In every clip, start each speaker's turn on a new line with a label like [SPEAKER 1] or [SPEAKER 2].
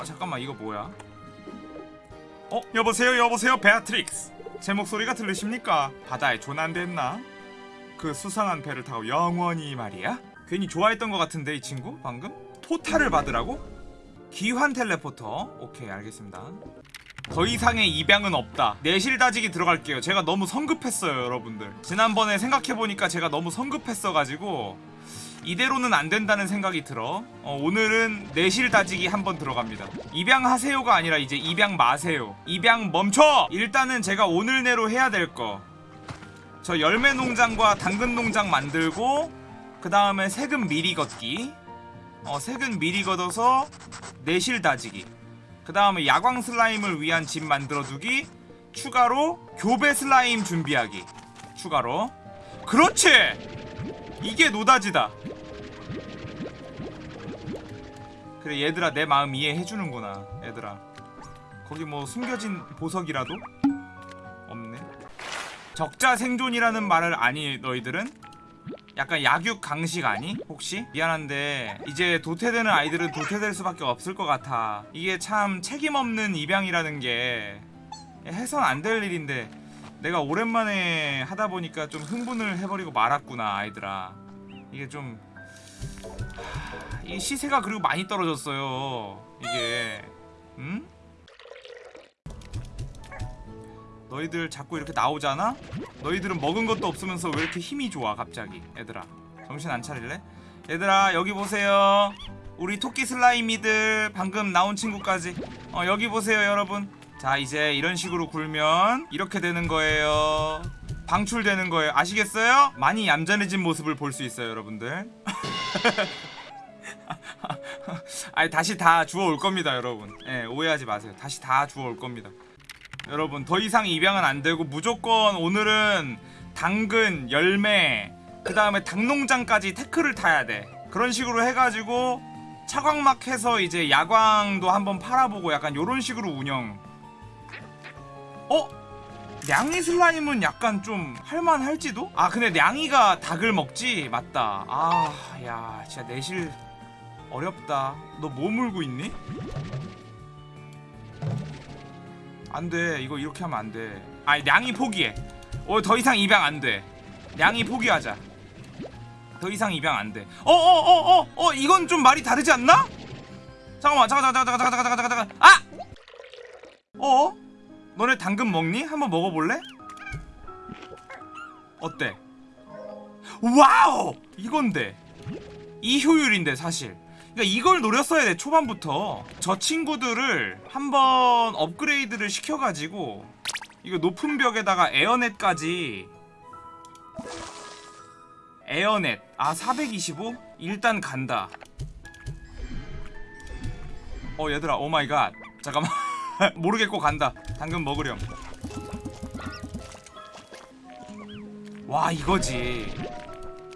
[SPEAKER 1] 어 잠깐만 이거 뭐야? 어? 여보세요 여보세요 베아트릭스. 제 목소리가 들리십니까? 바다에 조난됐나? 그 수상한 배를 타고 영원히 말이야? 괜히 좋아했던 것 같은데 이 친구 방금? 포탈을 받으라고? 귀환 teleporter. 오케이 알겠습니다. 더 이상의 입양은 없다. 내실 다지기 들어갈게요. 제가 너무 성급했어요 여러분들. 지난번에 생각해보니까 제가 너무 성급했어가지고 이대로는 안 된다는 생각이 들어. 어, 오늘은 내실 다지기 한번 들어갑니다. 입양하세요가 아니라 이제 입양 마세요. 입양 멈춰! 일단은 제가 오늘 내로 해야 될 거 저 열매 농장과 당근 농장 만들고 그 다음에 세금 미리 걷기. 어, 세금 미리 걷어서 내실 다지기. 그 다음에 야광 슬라임을 위한 집 만들어두기. 추가로 교배 슬라임 준비하기. 추가로. 그렇지 이게 노다지다 그래 얘들아 내 마음 이해해주는구나 얘들아 거기 뭐 숨겨진 보석이라도? 없네 적자 생존이라는 말을 아니 너희들은? 약간 약육 강식 아니? 혹시? 미안한데 이제 도태되는 아이들은 도태될 수밖에 없을 것 같아 이게 참 책임없는 입양이라는 게 해선 안 될 일인데 내가 오랜만에 하다 보니까 좀 흥분을 해버리고 말았구나 아이들아 이게 좀... 하... 이 시세가 그리고 많이 떨어졌어요 이게 응? 너희들 자꾸 이렇게 나오잖아? 너희들은 먹은 것도 없으면서 왜 이렇게 힘이 좋아 갑자기 얘들아 정신 안 차릴래? 얘들아 여기 보세요 우리 토끼 슬라이미들 방금 나온 친구까지 어 여기 보세요 여러분 자 이제 이런 식으로 굴면 이렇게 되는 거예요. 방출되는 거예요. 아시겠어요? 많이 얌전해진 모습을 볼 수 있어요 여러분들. 아니 다시 다 주워올 겁니다 여러분. 예, 오해하지 마세요. 다시 다 주워올 겁니다. 여러분 더 이상 입양은 안 되고 무조건 오늘은 당근, 열매 그 다음에 닭농장까지 태클을 타야 돼. 그런 식으로 해가지고 차광막 해서 이제 야광도 한번 팔아보고 약간 요런 식으로 운영 어? 냥이 슬라임은 약간 좀 할만할지도? 아 근데 냥이가 닭을 먹지? 맞다 아 야 진짜 내실 어렵다 너 뭐 물고 있니? 안돼 이거 이렇게 하면 안돼 아니 냥이 포기해 어 더 이상 입양 안돼 냥이 포기하자 더 이상 입양 안돼 어어어어어 어, 어, 어, 이건 좀 말이 다르지 않나? 잠깐만 잠깐 잠깐 잠깐 잠깐 잠깐 잠깐 잠깐 아! 어? 너네 당근 먹니? 한번 먹어볼래? 어때? Wow! 이건데 이 효율인데 사실 그러니까 이걸 노렸어야 돼 초반부터 저 친구들을 한번 업그레이드를 시켜가지고 이거 높은 벽에다가 air net까지 에어넷 아 425? 일단 간다 어 얘들아 oh my God 잠깐만 모르겠고 간다. 당근 먹으렴. 와 이거지.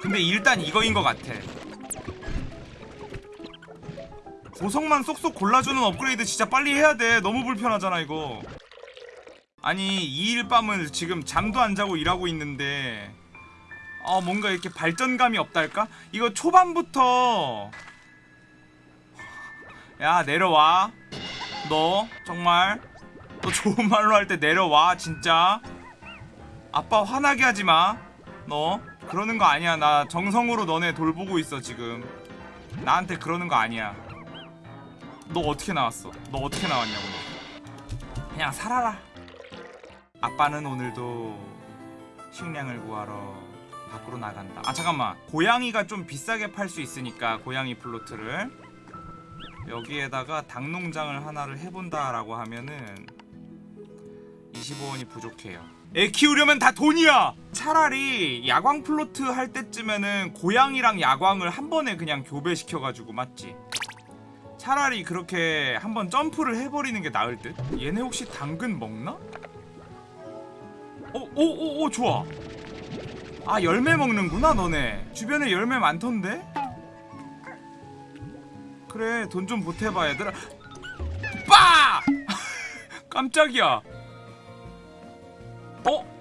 [SPEAKER 1] 근데 일단 이거인 것 같아. 보석만 쏙쏙 골라주는 업그레이드 진짜 빨리 해야 돼. 너무 불편하잖아 이거. 아니 2일 밤을 지금 잠도 안 자고 일하고 있는데 어 뭔가 이렇게 발전감이 없달까? 이거 초반부터. 야 내려와 너 정말 너 좋은 말로 할 때 내려와 진짜. 아빠 화나게 하지마. 너 그러는 거 아니야. 나 정성으로 너네 돌보고 있어 지금. 나한테 그러는 거 아니야. 너 어떻게 나왔어? 너 어떻게 나왔냐고. 너. 그냥 살아라. 아빠는 오늘도 식량을 구하러 밖으로 나간다. 아 잠깐만. 고양이가 좀 비싸게 팔 수 있으니까 고양이 plort를 여기에다가 닭농장을 하나를 해본다라고 하면은 25원이 부족해요 애 키우려면 다 돈이야! 차라리 야광 plort 할 때쯤에는 고양이랑 야광을 한 번에 그냥 교배시켜가지고 맞지? 차라리 그렇게 한번 점프를 해버리는 게 나을 듯? 얘네 혹시 당근 먹나? 어, 오, 오, 오, 좋아. 아, 열매 먹는구나, 너네. 주변에 열매 많던데? 그래, 돈 좀 보태봐, 얘들아. 빠! 깜짝이야. 어?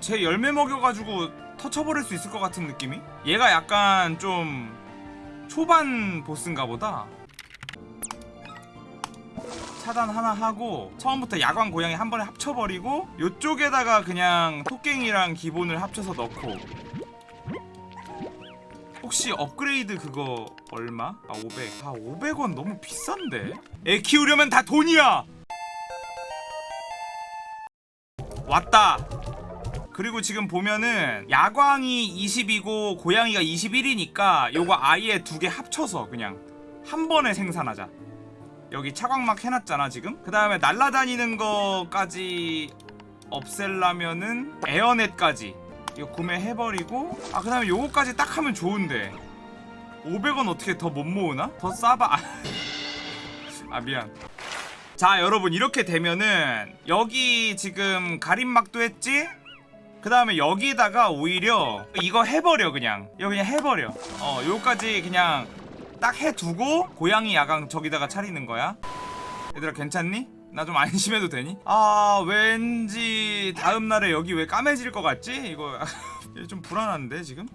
[SPEAKER 1] 제 열매 먹여가지고 터쳐버릴 수 있을 것 같은 느낌이? 얘가 약간 좀 초반 보스인가 보다 차단 하나 하고 처음부터 야광 고양이 한 번에 합쳐버리고 요쪽에다가 그냥 토깽이랑 기본을 합쳐서 넣고 혹시 업그레이드 그거 얼마? 아 500. 아 500원 너무 비싼데? 애 키우려면 다 돈이야! 왔다! 그리고 지금 보면은 야광이 20이고 고양이가 21이니까 요거 아예 두 개 합쳐서 그냥 한 번에 생산하자 여기 차광막 해놨잖아 지금 그 다음에 날라다니는 거까지 없앨라면은 에어넷까지 이거 구매해버리고 아 그 다음에 요거까지 딱 하면 좋은데 500원 어떻게 더 못 모으나? 더 싸봐 아 미안 자 여러분 이렇게 되면은 여기 지금 가림막도 했지? 그 다음에 여기다가 오히려 이거 해버려 그냥 이거 그냥 해버려 어 요까지 그냥 딱 해두고 고양이 야광 저기다가 차리는 거야 얘들아 괜찮니? 나 좀 안심해도 되니? 아 왠지 다음날에 여기 왜 까매질 것 같지? 이거 좀 불안한데 지금?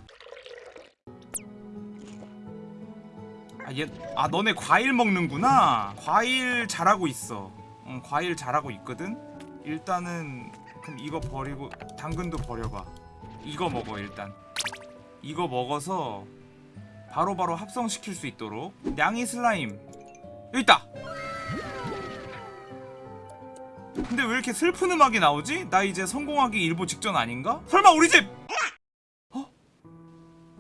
[SPEAKER 1] 아, 얘, 아 너네 과일 먹는구나. 과일 잘하고 있어. 응, 과일 잘하고 있거든? 일단은 그럼 이거 버리고 당근도 버려봐. 이거 먹어 일단. 이거 먹어서 바로바로 합성시킬 수 있도록. 냥이 슬라임. 여기 있다 근데 왜 이렇게 슬픈 음악이 나오지? 나 이제 성공하기 일보 직전 아닌가? 설마 우리 집! 어?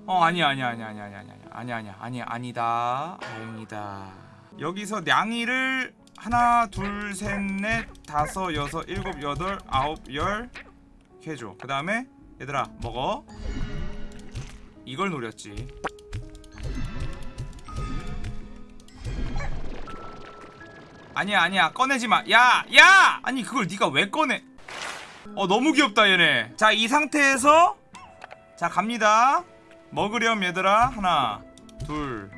[SPEAKER 1] 어 아니야 아니야 아니야 아니야 아니야 아니야 아니야 아니야 아니야 아니다 다행이다 여기서 냥이를 하나 둘 셋 넷 다섯 여섯 일곱 여덟 아홉 열 해줘 그 다음에 얘들아 먹어 이걸 노렸지 아니야 아니야. 꺼내지마. 야! 야! 아니 그걸 네가 왜 꺼내? 어 너무 귀엽다 얘네. 자 이 상태에서 자 갑니다. 먹으렴 얘들아. 하나 둘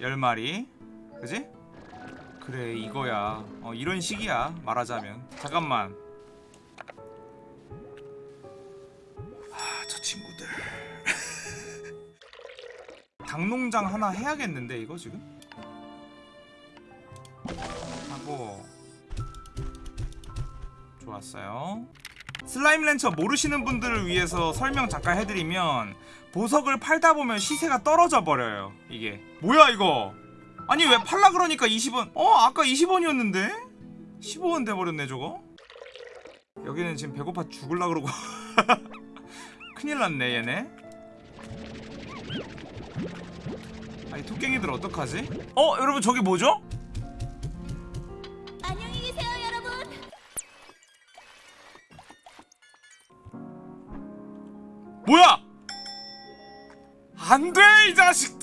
[SPEAKER 1] 열 마리. 그지? 그래 이거야. 어 이런 식이야 말하자면. 잠깐만. 아저 친구들. 닭농장 하나 해야겠는데 이거 지금? 하고 좋았어요. 슬라임 렌처 모르시는 분들을 위해서 설명 잠깐 해드리면 보석을 팔다 보면 시세가 떨어져 버려요 이게. 뭐야 이거? 아니 왜 팔라 그러니까 20원 어 아까 20원이었는데? 15원 돼버렸네 저거? 여기는 지금 배고파 죽을라 그러고. 큰일 났네 얘네. 아니 토깽이들 어떡하지? 어 여러분 저기 뭐죠?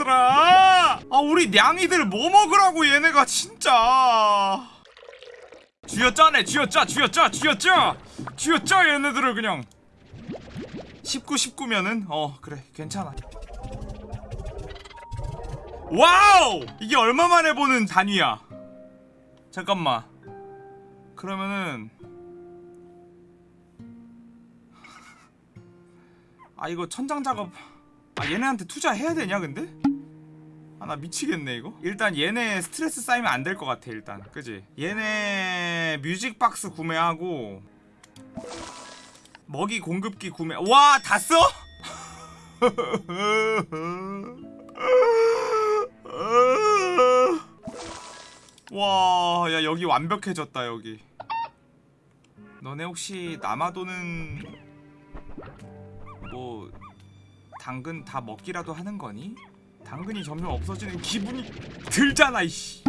[SPEAKER 1] 자식들아! 아 우리 냥이들 뭐 먹으라고 얘네가 진짜 쥐어짜네 쥐어짜 쥐어짜 쥐어짜 쥐어짜 얘네들을 그냥 19 19면은 어 그래 괜찮아 와우! 이게 얼마 만에 보는 단위야 잠깐만 그러면은 아 이거 천장 작업 아 얘네한테 투자해야 되냐 근데? 아나 미치겠네 이거 일단 얘네 스트레스 쌓이면 안 될 것 같아 일단 그지? 얘네 뮤직박스 구매하고 먹이 공급기 구매 와 다 써? 와, 야 여기 완벽해졌다 여기. 너네 혹시 남아도는 뭐 당근 다 먹기라도 하는 거니? 당근이 점점 없어지는 기분이 들잖아 이씨.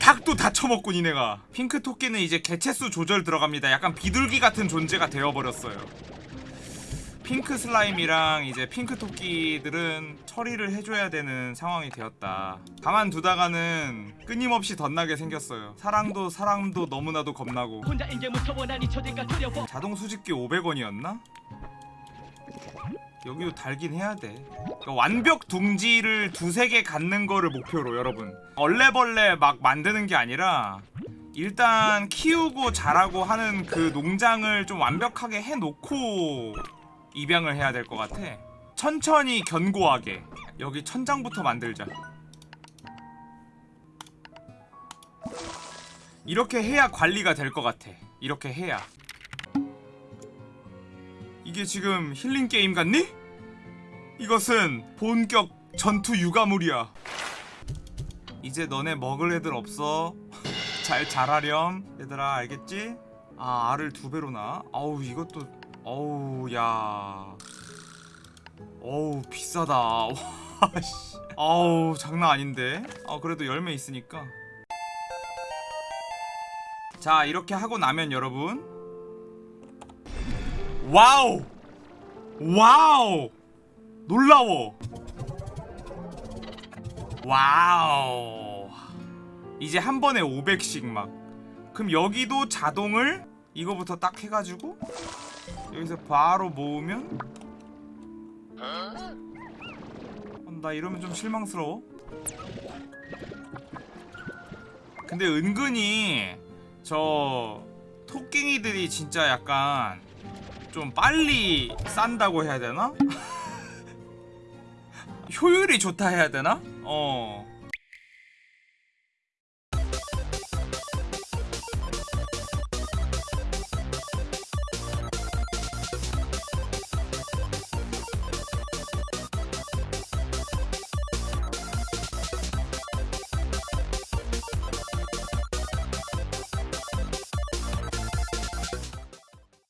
[SPEAKER 1] 닭도 다 처먹고 니네가. 핑크 토끼는 이제 개체수 조절 들어갑니다. 약간 비둘기 같은 존재가 되어버렸어요. 핑크 슬라임이랑 이제 핑크 토끼들은 처리를 해줘야 되는 상황이 되었다. 가만두다가는 끊임없이 덧나게 생겼어요. 사랑도 사람도 너무나도 겁나고. 자동 수집기 500원이었나? 여기도 달긴 해야 돼. 그러니까 완벽 둥지를 두세 개 갖는 거를 목표로 여러분. 얼레벌레 막 만드는 게 아니라 일단 키우고 자라고 하는 그 농장을 좀 완벽하게 해놓고 입양을 해야 될 것 같아. 천천히 견고하게. 여기 천장부터 만들자. 이렇게 해야 관리가 될 것 같아. 이렇게 해야. 이게 지금 힐링 게임 같니? 이것은 본격 전투 육아물이야. 이제 너네 먹을 애들 없어. 잘 자라렴 얘들아. 알겠지? 아 알을 두 배로 나. 아우 이것도 어우 야. 어우 비싸다. 와, 씨. 아우 장난 아닌데. 아 그래도 열매 있으니까. 자 이렇게 하고 나면 여러분 wow. Wow. 놀라워. Wow. 이제 한 번에 500씩 막. 그럼 여기도 자동을 이거부터 딱 해가지고 여기서 바로 모으면? 어, 나 이러면 좀 실망스러워. 근데 은근히 저 토깽이들이 진짜 약간 좀 빨리 싼다고 해야 되나? 효율이 좋다 해야 되나? 어